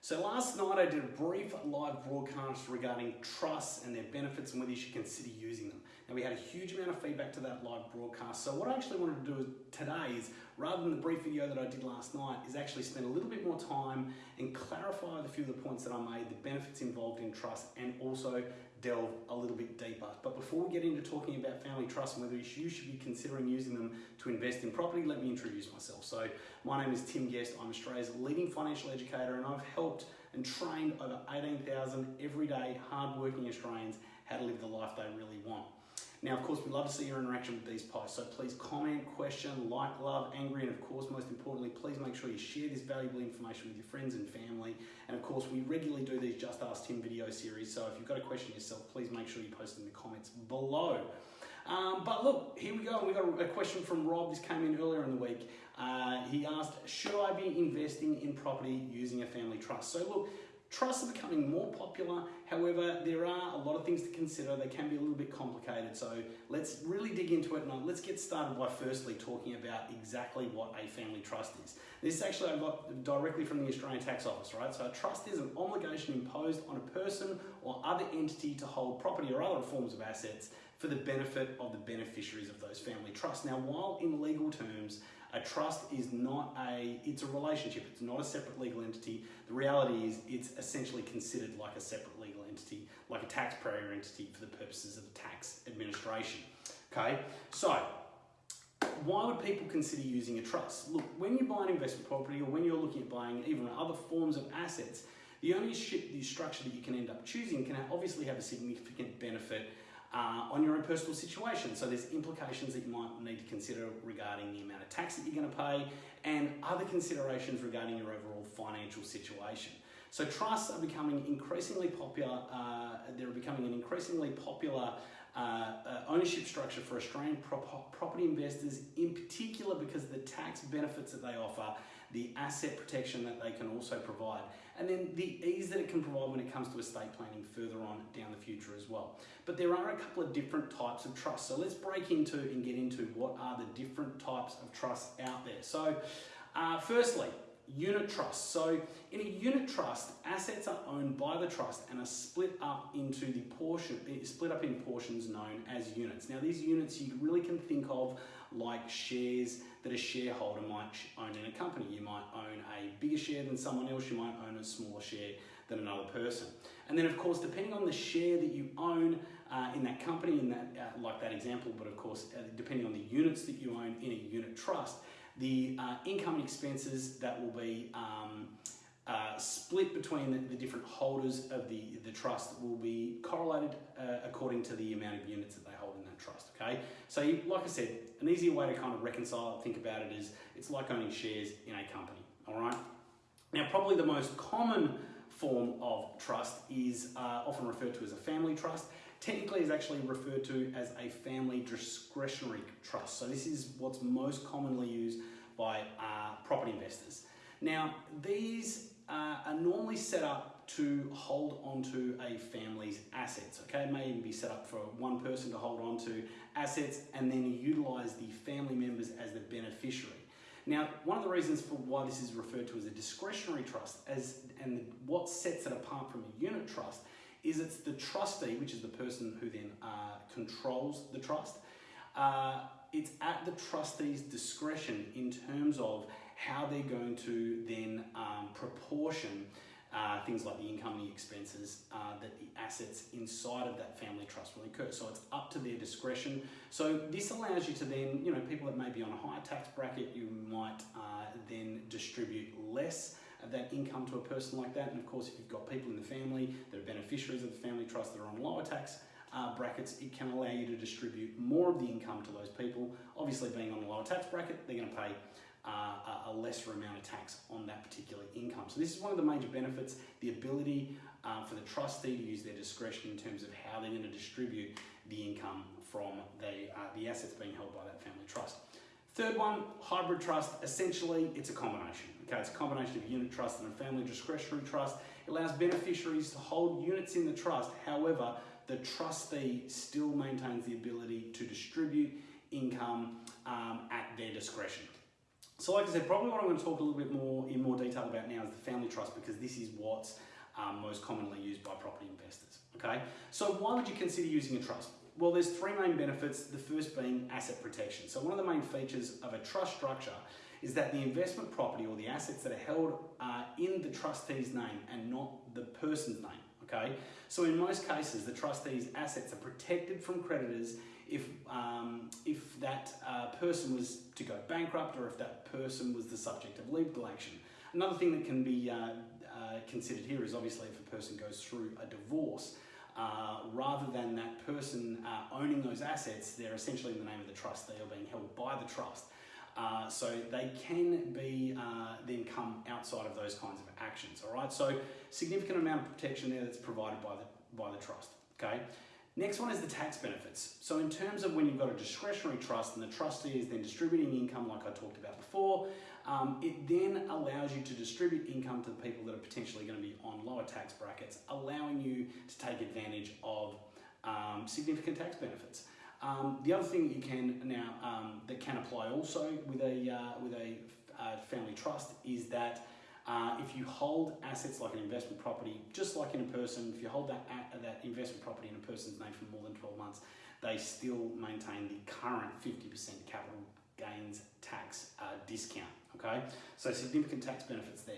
So last night I did a brief live broadcast regarding trusts and their benefits and whether you should consider using them. Now we had a huge amount of feedback to that live broadcast. So what I actually wanted to do today is, rather than the brief video that I did last night, is actually spend a little bit more time and clarify a few of the points that I made, the benefits involved in trust, and also delve a little bit deeper. But before we get into talking about family trust and whether you should be considering using them to invest in property, let me introduce myself. So my name is Tim Guest. I'm Australia's leading financial educator and I've helped and trained over 18,000 everyday hardworking Australians how to live the life they really want. Now, of course, we'd love to see your interaction with these posts, so please comment, question, like, love, angry, and of course, most importantly, please make sure you share this valuable information with your friends and family. And of course, we regularly do these Just Ask Tim video series, so if you've got a question yourself, please make sure you post in the comments below. Um, but look, here we go. We got a question from Rob. This came in earlier in the week. Uh, he asked, should I be investing in property using a family trust? So look, Trusts are becoming more popular, however, there are a lot of things to consider. They can be a little bit complicated, so let's really dig into it and let's get started by firstly talking about exactly what a family trust is. This actually I got directly from the Australian Tax Office, right? So a trust is an obligation imposed on a person or other entity to hold property or other forms of assets for the benefit of the beneficiaries of those family trusts. Now, while in legal terms, a trust is not a, it's a relationship, it's not a separate legal entity. The reality is it's essentially considered like a separate legal entity, like a taxpayer entity for the purposes of the tax administration. Okay, so why would people consider using a trust? Look, when you buy an investment property or when you're looking at buying even other forms of assets, the only the structure that you can end up choosing can obviously have a significant benefit uh, on your own personal situation. So there's implications that you might need to consider regarding the amount of tax that you're going to pay and other considerations regarding your overall financial situation. So trusts are becoming increasingly popular. Uh, they're becoming an increasingly popular uh, uh, ownership structure for Australian property investors, in particular because of the tax benefits that they offer the asset protection that they can also provide, and then the ease that it can provide when it comes to estate planning further on down the future as well. But there are a couple of different types of trusts. So let's break into and get into what are the different types of trusts out there. So uh, firstly, unit trust. So in a unit trust, assets are owned by the trust and are split up into the portion, split up in portions known as units. Now these units you really can think of like shares that a shareholder might own in a company. You might own a bigger share than someone else, you might own a smaller share than another person. And then of course, depending on the share that you own uh, in that company, in that uh, like that example, but of course, uh, depending on the units that you own in a unit trust, the uh, income and expenses that will be um, uh, split between the, the, different holders of the, the trust will be correlated uh, according to the amount of units that they hold in that trust, okay? So you, like I said, an easier way to kind of reconcile it, think about it is, it's like owning shares in a company, all right? Now, probably the most common form of trust is uh, often referred to as a family trust. Technically is actually referred to as a family discretionary trust. So this is what's most commonly used by uh, property investors. Now, these uh, are normally set up to hold onto a family's assets. Okay, it may even be set up for one person to hold onto assets and then utilize the family members as the beneficiary. Now, one of the reasons for why this is referred to as a discretionary trust, as and what sets it apart from a unit trust, is it's the trustee, which is the person who then uh, controls the trust. Uh, it's at the trustee's discretion in terms of how they're going to then um, proportion uh, things like the income and the expenses uh, that the assets inside of that family trust will incur. So it's up to their discretion. So this allows you to then, you know, people that may be on a higher tax bracket, you might uh, then distribute less that income to a person like that. And of course, if you've got people in the family that are beneficiaries of the family trust that are on lower tax uh, brackets, it can allow you to distribute more of the income to those people. Obviously, being on a lower tax bracket, they're going to pay uh, a lesser amount of tax on that particular income. So this is one of the major benefits, the ability uh, for the trustee to use their discretion in terms of how they're going to distribute the income from the, uh, the assets being held by that family trust. Third one, hybrid trust, essentially it's a combination. Okay, it's a combination of unit trust and a family discretionary trust. It allows beneficiaries to hold units in the trust. However, the trustee still maintains the ability to distribute income um, at their discretion. So, like I said, probably what I'm going to talk a little bit more in more detail about now is the family trust because this is what's um, most commonly used by property investors. Okay, so why would you consider using a trust? Well, there's three main benefits. The first being asset protection. So, one of the main features of a trust structure is that the investment property or the assets that are held are in the trustee's name and not the person's name. Okay, so in most cases, the trustee's assets are protected from creditors if um, if that uh, person was to go bankrupt or if that person was the subject of legal action. Another thing that can be uh, uh, considered here is obviously if a person goes through a divorce. Uh, rather than that person uh, owning those assets, they're essentially in the name of the trust. They are being held by the trust. Uh, so they can be uh, then come outside of those kinds of actions. All right. So significant amount of protection there that's provided by the by the trust. Okay. Next one is the tax benefits. So in terms of when you've got a discretionary trust and the trustee is then distributing income like I talked about before, um, it then allows you to distribute income to the people that are potentially going to be on lower tax brackets, allowing you to take advantage of um, significant tax benefits. Um, the other thing you can now um, that can apply also with a uh, with a uh, family trust is that uh, if you hold assets like an investment property, just like in a person, if you hold that that investment property in a person's name for more than 12 months, they still maintain the current 50% capital gains tax uh, discount. Okay, so significant tax benefits there.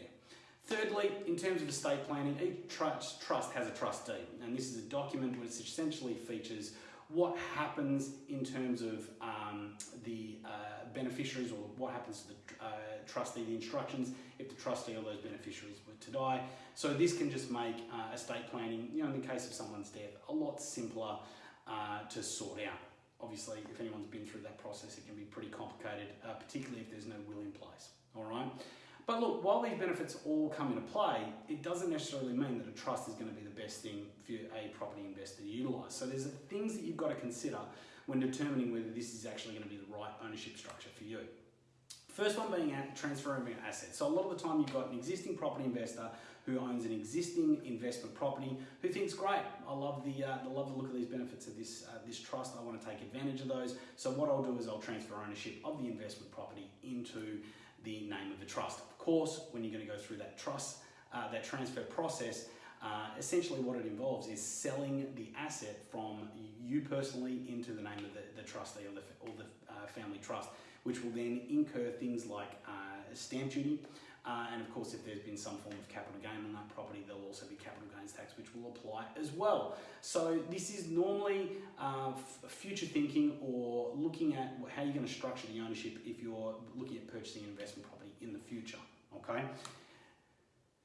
Thirdly, in terms of estate planning, each trust, trust has a trust deed, and this is a document which essentially features what happens in terms of um, the uh, beneficiaries or what happens to the uh, trustee, the instructions if the trustee or those beneficiaries were to die. So this can just make uh, estate planning, you know, in the case of someone's death, a lot simpler uh, to sort out. Obviously, if anyone's been through that process, it can be pretty complicated, uh, particularly if there's no will in place. All right. But look, while these benefits all come into play, it doesn't necessarily mean that a trust is going to be the best thing for a property investor to utilise. So there's things that you've got to consider when determining whether this is actually going to be the right ownership structure for you. First one being transferring assets. So a lot of the time you've got an existing property investor who owns an existing investment property who thinks, great, I love the, uh, I love the look of these benefits of this, uh, this trust. I want to take advantage of those. So what I'll do is I'll transfer ownership of the investment property into the name of the trust. Of course, when you're going to go through that trust, uh, that transfer process, uh, essentially what it involves is selling the asset from you personally into the name of the, the trustee or the, or the uh, family trust, which will then incur things like uh, stamp duty, uh, and of course, if there's been some form of capital gain on that property, there'll also be capital gains tax, which will apply as well. So this is normally uh, future thinking or looking at how you're going to structure the ownership if you're looking at purchasing an investment property in the future. Okay.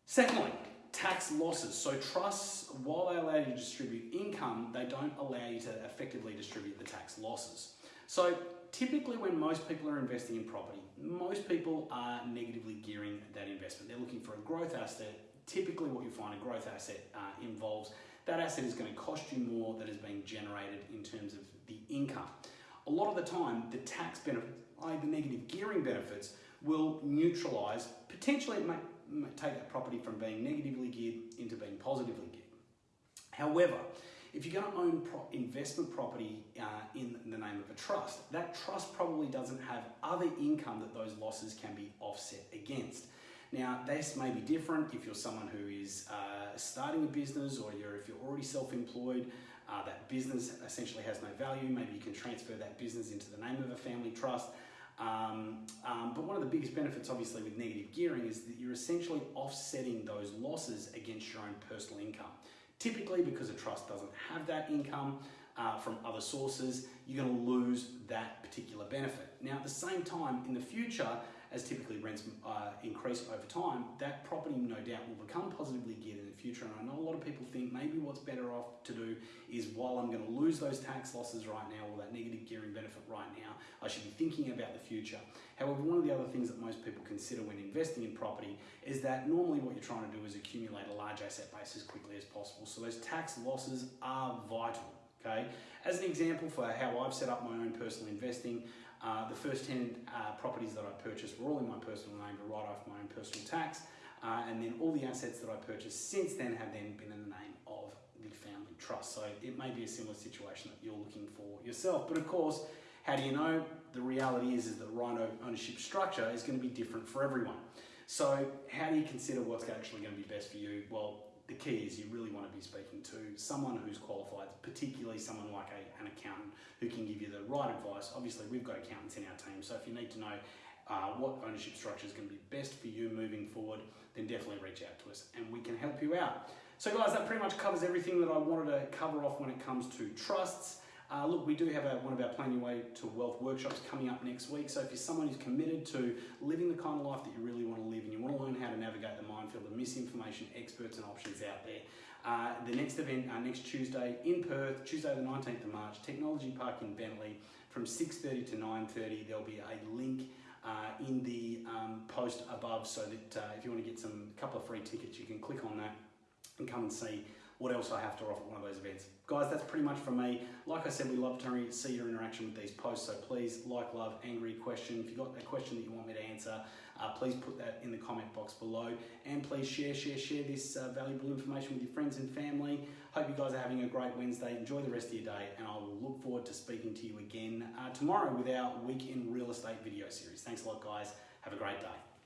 Secondly, tax losses. So trusts, while they allow you to distribute income, they don't allow you to effectively distribute the tax losses. So typically when most people are investing in property, most people are negatively gearing that investment. They're looking for a growth asset. Typically what you find a growth asset uh, involves that asset is going to cost you more than is being generated in terms of the income. A lot of the time, the tax benefits, the negative gearing benefits, will neutralise, potentially it may take that property from being negatively geared into being positively geared. However, if you're going to own pro investment property uh, in the name of a trust, that trust probably doesn't have other income that those losses can be offset against. Now, this may be different if you're someone who is uh, starting a business or you're, if you're already self-employed, uh, that business essentially has no value. Maybe you can transfer that business into the name of a family trust. Um, um, but one of the biggest benefits, obviously, with negative gearing is that you're essentially offsetting those losses against your own personal income. Typically, because a trust doesn't have that income uh, from other sources, you're going to lose that particular benefit. Now, at the same time, in the future, as typically rents uh, increase over time, that property no doubt will become positively geared in the future. And I know a lot of people think maybe what's better off to do is while I'm going to lose those tax losses right now or that negative gearing benefit right now, I should be thinking about the future. However, one of the other things that most people consider when investing in property is that normally what you're trying to do is accumulate a large asset base as quickly as possible. So those tax losses are vital. Okay, as an example for how I've set up my own personal investing, uh, the first 10 uh, properties that I purchased were all in my personal name to write off my own personal tax. Uh, and then all the assets that I purchased since then have then been in the name of the family trust. So it may be a similar situation that you're looking for yourself. But of course, How do you know? The reality is, is that right ownership structure is going to be different for everyone. So how do you consider what's actually going to be best for you? Well, the key is you really want to be speaking to someone who's qualified, particularly someone like a, an accountant who can give you the right advice. Obviously, we've got accountants in our team, so if you need to know uh, what ownership structure is going to be best for you moving forward, then definitely reach out to us and we can help you out. So, guys, that pretty much covers everything that I wanted to cover off when it comes to trusts. Uh, look, we do have a, one of our Plan Your Way to Wealth workshops coming up next week. So if you're someone who's committed to living the kind of life that you really want to live and you want to learn how to navigate the minefield of misinformation, experts and options out there, uh, the next event, uh, next Tuesday in Perth, Tuesday the 19th of March, Technology Park in Bentley, from 6.30 to 9.30. There'll be a link uh, in the um, post above so that uh, if you want to get some couple of free tickets, you can click on that and come and see what else I have to offer at one of those events. Guys, that's pretty much from me. Like I said, we love to see your interaction with these posts, so please like, love, angry, question. If you've got a question that you want me to answer, uh, please put that in the comment box below. And please share, share, share this uh, valuable information with your friends and family. Hope you guys are having a great Wednesday. Enjoy the rest of your day, and I will look forward to speaking to you again uh, tomorrow with our Week in Real Estate video series. Thanks a lot, guys. Have a great day.